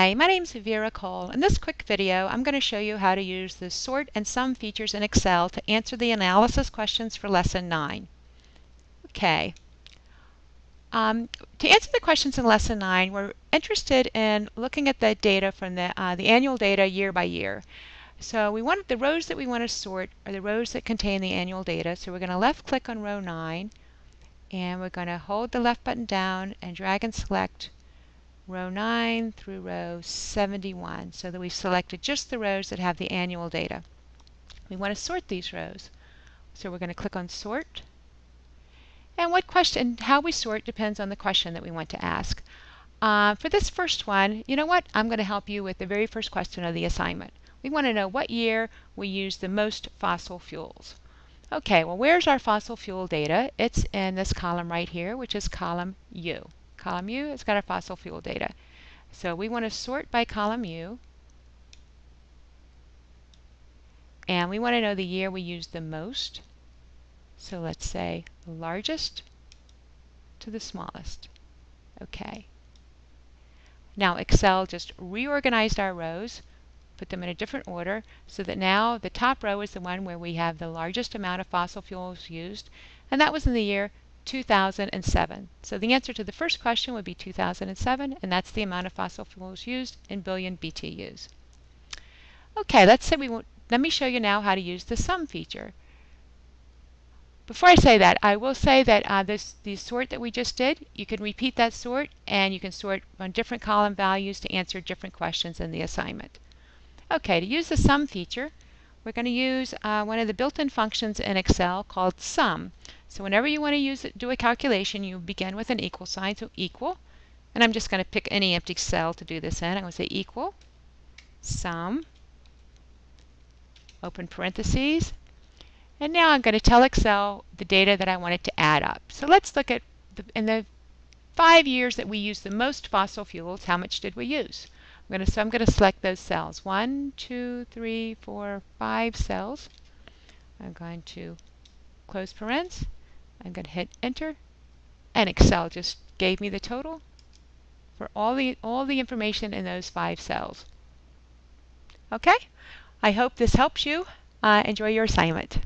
Hi, my name is Vera Cole. In this quick video, I'm going to show you how to use the sort and sum features in Excel to answer the analysis questions for Lesson 9. Okay. Um, to answer the questions in Lesson 9, we're interested in looking at the data from the, uh, the annual data year by year. So we want the rows that we want to sort are the rows that contain the annual data. So we're going to left click on row 9 and we're going to hold the left button down and drag and select row 9 through row 71 so that we've selected just the rows that have the annual data. We want to sort these rows. So we're going to click on sort. And what question, how we sort depends on the question that we want to ask. Uh, for this first one, you know what? I'm going to help you with the very first question of the assignment. We want to know what year we use the most fossil fuels. Okay, well where's our fossil fuel data? It's in this column right here, which is column U. Column U, it's got our fossil fuel data. So we want to sort by column U. And we want to know the year we use the most. So let's say largest to the smallest. Okay. Now Excel just reorganized our rows, put them in a different order, so that now the top row is the one where we have the largest amount of fossil fuels used, and that was in the year 2007. So the answer to the first question would be 2007, and that's the amount of fossil fuels used in billion BTUs. Okay, let's say we let me show you now how to use the sum feature. Before I say that, I will say that uh, this the sort that we just did, you can repeat that sort and you can sort on different column values to answer different questions in the assignment. Okay, to use the sum feature, we're going to use uh, one of the built-in functions in Excel called sum. So whenever you want to use it, do a calculation, you begin with an equal sign, so equal. And I'm just going to pick any empty cell to do this in. I'm going to say equal, sum, open parentheses. And now I'm going to tell Excel the data that I want it to add up. So let's look at, the, in the five years that we used the most fossil fuels, how much did we use? I'm to, so I'm going to select those cells. One, two, three, four, five cells. I'm going to close parens. I'm going to hit enter and Excel just gave me the total for all the all the information in those five cells. Okay, I hope this helps you. Uh, enjoy your assignment.